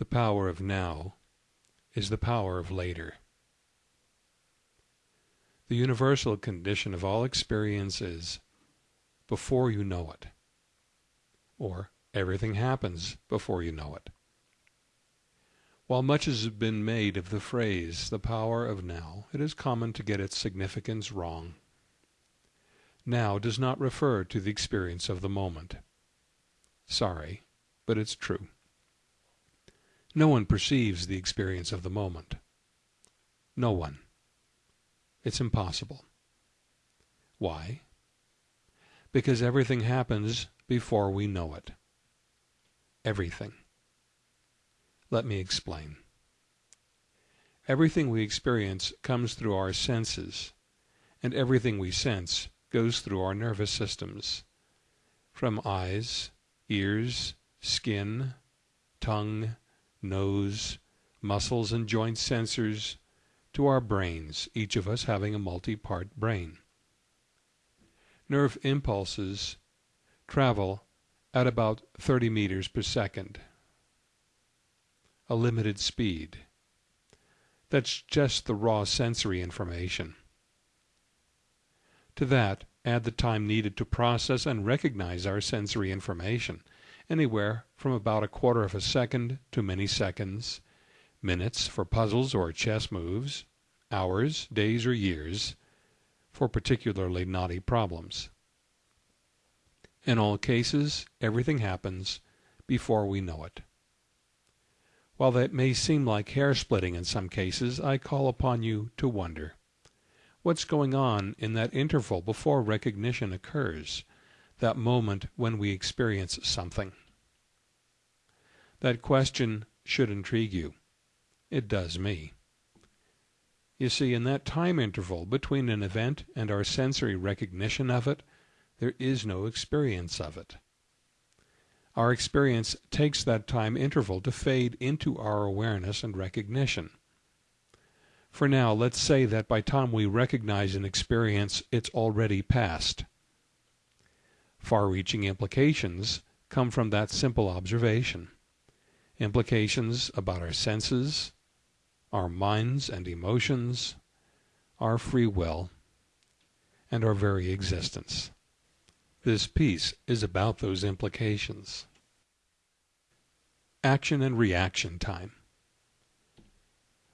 The power of now is the power of later. The universal condition of all experience is before you know it, or everything happens before you know it. While much has been made of the phrase the power of now, it is common to get its significance wrong. Now does not refer to the experience of the moment. Sorry, but it's true. No one perceives the experience of the moment. No one. It's impossible. Why? Because everything happens before we know it. Everything. Let me explain. Everything we experience comes through our senses, and everything we sense goes through our nervous systems, from eyes, ears, skin, tongue, nose, muscles and joint sensors, to our brains, each of us having a multi-part brain. Nerve impulses travel at about 30 meters per second a limited speed. That's just the raw sensory information. To that, add the time needed to process and recognize our sensory information, anywhere from about a quarter of a second to many seconds, minutes for puzzles or chess moves, hours, days, or years for particularly knotty problems. In all cases, everything happens before we know it. While that may seem like hair splitting in some cases, I call upon you to wonder. What's going on in that interval before recognition occurs, that moment when we experience something? That question should intrigue you. It does me. You see, in that time interval between an event and our sensory recognition of it, there is no experience of it. Our experience takes that time interval to fade into our awareness and recognition. For now, let's say that by time we recognize an experience, it's already past. Far-reaching implications come from that simple observation. Implications about our senses, our minds and emotions, our free will, and our very existence. This piece is about those implications. Action and reaction time.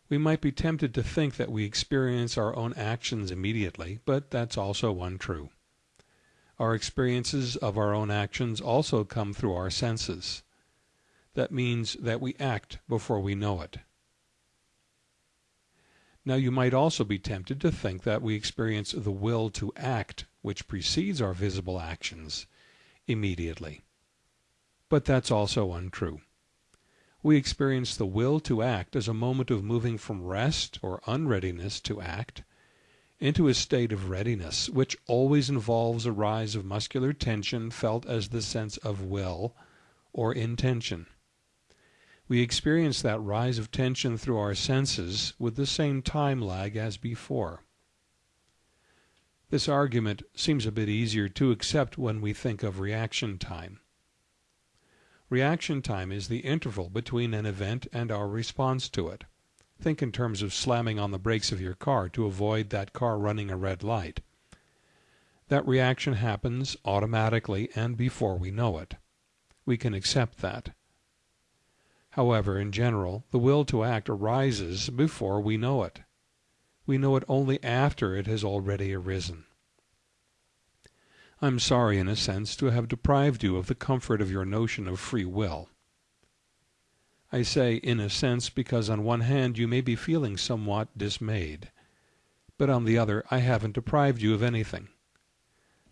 We might be tempted to think that we experience our own actions immediately, but that's also untrue. Our experiences of our own actions also come through our senses. That means that we act before we know it. Now you might also be tempted to think that we experience the will to act which precedes our visible actions immediately. But that's also untrue. We experience the will to act as a moment of moving from rest or unreadiness to act into a state of readiness, which always involves a rise of muscular tension felt as the sense of will or intention. We experience that rise of tension through our senses with the same time lag as before. This argument seems a bit easier to accept when we think of reaction time. Reaction time is the interval between an event and our response to it. Think in terms of slamming on the brakes of your car to avoid that car running a red light. That reaction happens automatically and before we know it. We can accept that. However, in general, the will to act arises before we know it we know it only after it has already arisen. I'm sorry, in a sense, to have deprived you of the comfort of your notion of free will. I say in a sense because on one hand you may be feeling somewhat dismayed, but on the other I haven't deprived you of anything.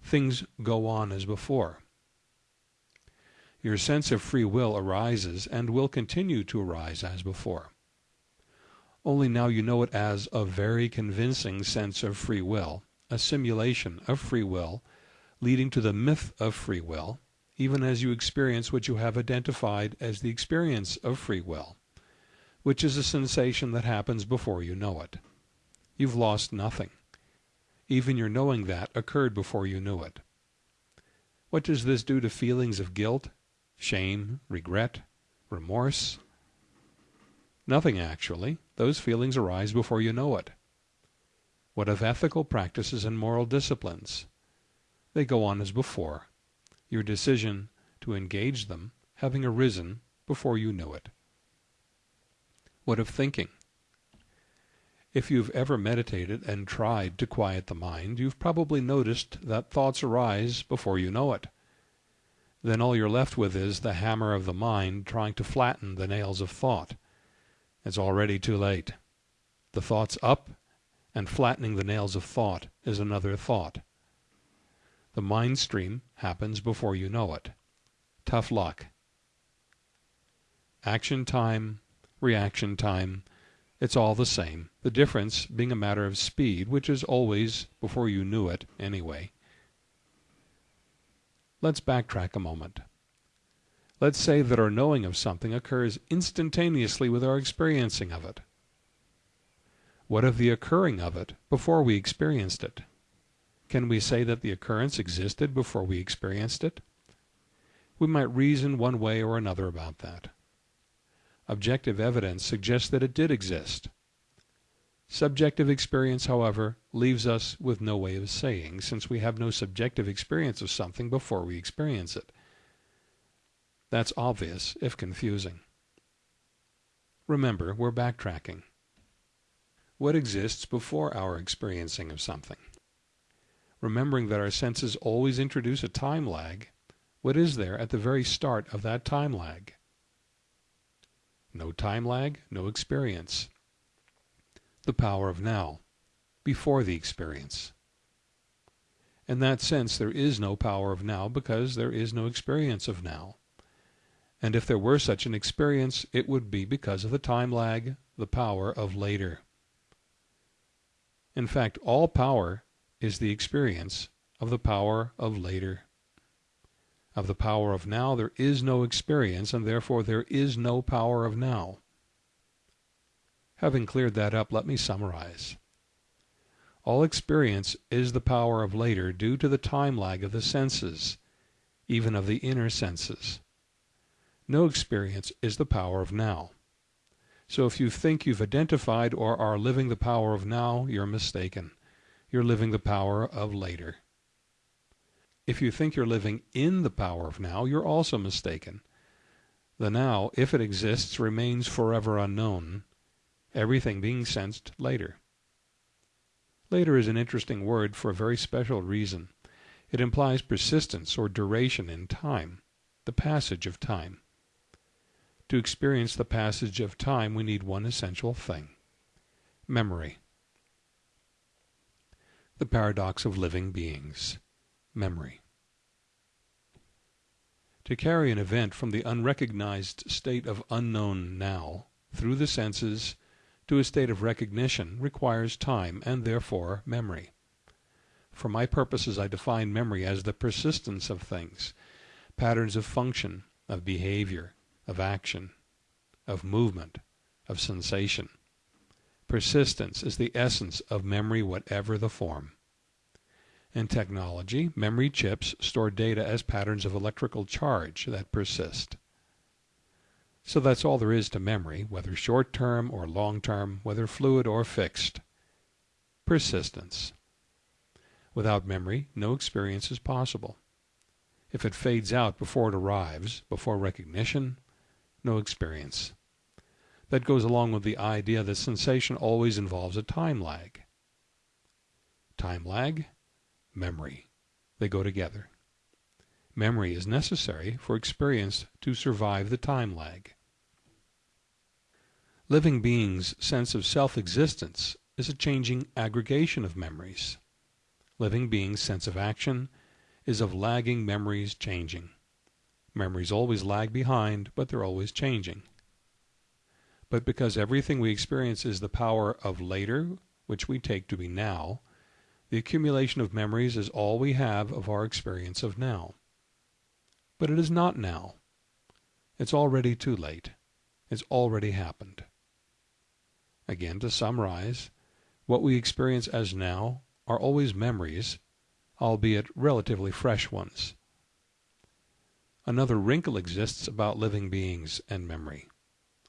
Things go on as before. Your sense of free will arises and will continue to arise as before only now you know it as a very convincing sense of free will, a simulation of free will, leading to the myth of free will, even as you experience what you have identified as the experience of free will, which is a sensation that happens before you know it. You've lost nothing. Even your knowing that occurred before you knew it. What does this do to feelings of guilt, shame, regret, remorse? Nothing actually. Those feelings arise before you know it. What of ethical practices and moral disciplines? They go on as before, your decision to engage them having arisen before you knew it. What of thinking? If you've ever meditated and tried to quiet the mind, you've probably noticed that thoughts arise before you know it. Then all you're left with is the hammer of the mind trying to flatten the nails of thought. It's already too late. The thought's up, and flattening the nails of thought is another thought. The mind stream happens before you know it. Tough luck. Action time, reaction time, it's all the same, the difference being a matter of speed, which is always before you knew it, anyway. Let's backtrack a moment. Let's say that our knowing of something occurs instantaneously with our experiencing of it. What of the occurring of it before we experienced it? Can we say that the occurrence existed before we experienced it? We might reason one way or another about that. Objective evidence suggests that it did exist. Subjective experience, however, leaves us with no way of saying, since we have no subjective experience of something before we experience it. That's obvious, if confusing. Remember, we're backtracking. What exists before our experiencing of something? Remembering that our senses always introduce a time lag, what is there at the very start of that time lag? No time lag, no experience. The power of now, before the experience. In that sense there is no power of now because there is no experience of now. And if there were such an experience, it would be because of the time lag, the power of later. In fact, all power is the experience of the power of later. Of the power of now there is no experience, and therefore there is no power of now. Having cleared that up, let me summarize. All experience is the power of later due to the time lag of the senses, even of the inner senses. No experience is the power of now. So if you think you've identified or are living the power of now, you're mistaken. You're living the power of later. If you think you're living in the power of now, you're also mistaken. The now, if it exists, remains forever unknown, everything being sensed later. Later is an interesting word for a very special reason. It implies persistence or duration in time, the passage of time. To experience the passage of time, we need one essential thing memory. The paradox of living beings memory. To carry an event from the unrecognized state of unknown now through the senses to a state of recognition requires time and therefore memory. For my purposes I define memory as the persistence of things, patterns of function, of behavior, of action, of movement, of sensation. Persistence is the essence of memory whatever the form. In technology, memory chips store data as patterns of electrical charge that persist. So that's all there is to memory, whether short-term or long-term, whether fluid or fixed. Persistence. Without memory, no experience is possible. If it fades out before it arrives, before recognition, no experience. That goes along with the idea that sensation always involves a time lag. Time lag memory. They go together. Memory is necessary for experience to survive the time lag. Living beings' sense of self-existence is a changing aggregation of memories. Living beings' sense of action is of lagging memories changing. Memories always lag behind, but they're always changing. But because everything we experience is the power of later, which we take to be now, the accumulation of memories is all we have of our experience of now. But it is not now. It's already too late. It's already happened. Again, to summarize, what we experience as now are always memories, albeit relatively fresh ones. Another wrinkle exists about living beings and memory.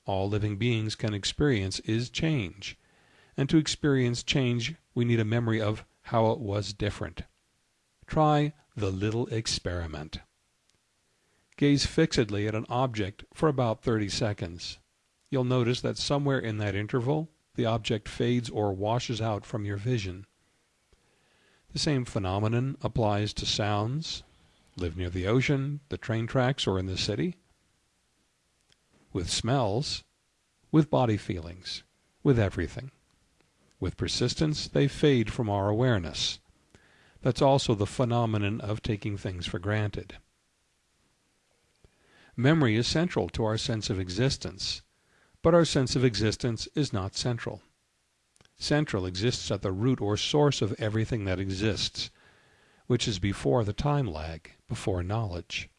All living beings can experience is change, and to experience change we need a memory of how it was different. Try the little experiment. Gaze fixedly at an object for about 30 seconds. You'll notice that somewhere in that interval the object fades or washes out from your vision. The same phenomenon applies to sounds, live near the ocean, the train tracks, or in the city, with smells, with body feelings, with everything. With persistence, they fade from our awareness. That's also the phenomenon of taking things for granted. Memory is central to our sense of existence, but our sense of existence is not central. Central exists at the root or source of everything that exists, which is before the time lag, before knowledge.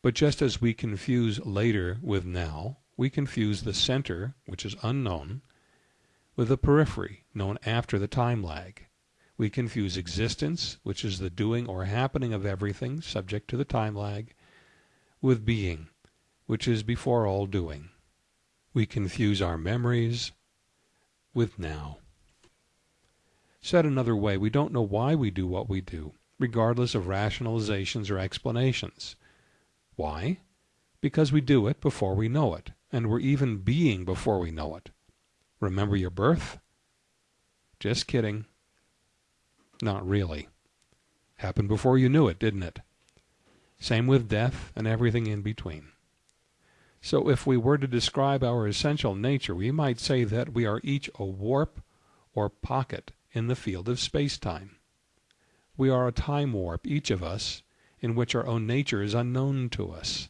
But just as we confuse later with now, we confuse the center, which is unknown, with the periphery, known after the time lag. We confuse existence, which is the doing or happening of everything, subject to the time lag, with being, which is before all doing. We confuse our memories with now. Said another way, we don't know why we do what we do, regardless of rationalizations or explanations. Why? Because we do it before we know it, and we're even being before we know it. Remember your birth? Just kidding. Not really. Happened before you knew it, didn't it? Same with death and everything in between. So if we were to describe our essential nature, we might say that we are each a warp or pocket in the field of space-time. We are a time warp, each of us, in which our own nature is unknown to us.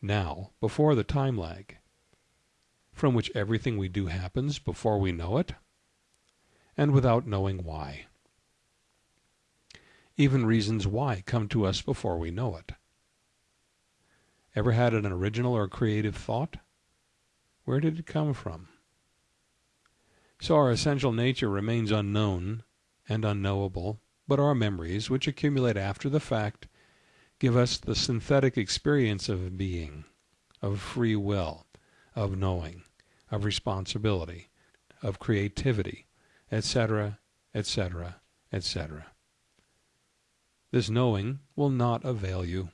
Now, before the time lag, from which everything we do happens before we know it, and without knowing why. Even reasons why come to us before we know it. Ever had an original or creative thought? Where did it come from? So our essential nature remains unknown and unknowable, but our memories, which accumulate after the fact, give us the synthetic experience of being, of free will, of knowing, of responsibility, of creativity, etc., etc., etc. This knowing will not avail you.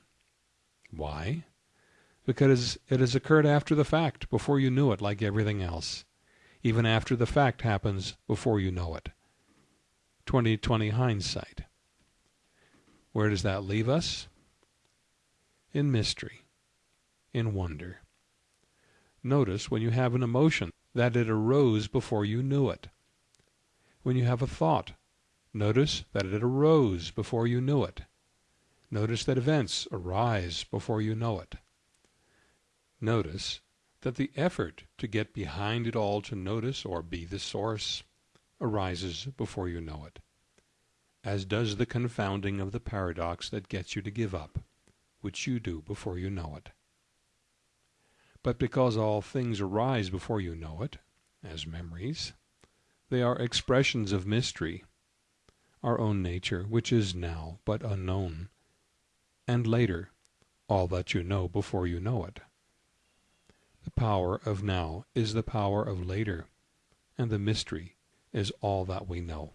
Why? Because it has occurred after the fact, before you knew it, like everything else. Even after the fact happens before you know it. 2020 hindsight. Where does that leave us? In mystery, in wonder. Notice when you have an emotion that it arose before you knew it. When you have a thought, notice that it arose before you knew it. Notice that events arise before you know it. Notice that the effort to get behind it all to notice or be the source arises before you know it, as does the confounding of the paradox that gets you to give up, which you do before you know it. But because all things arise before you know it, as memories, they are expressions of mystery, our own nature, which is now but unknown, and later, all that you know before you know it. The power of now is the power of later, and the mystery is all that we know.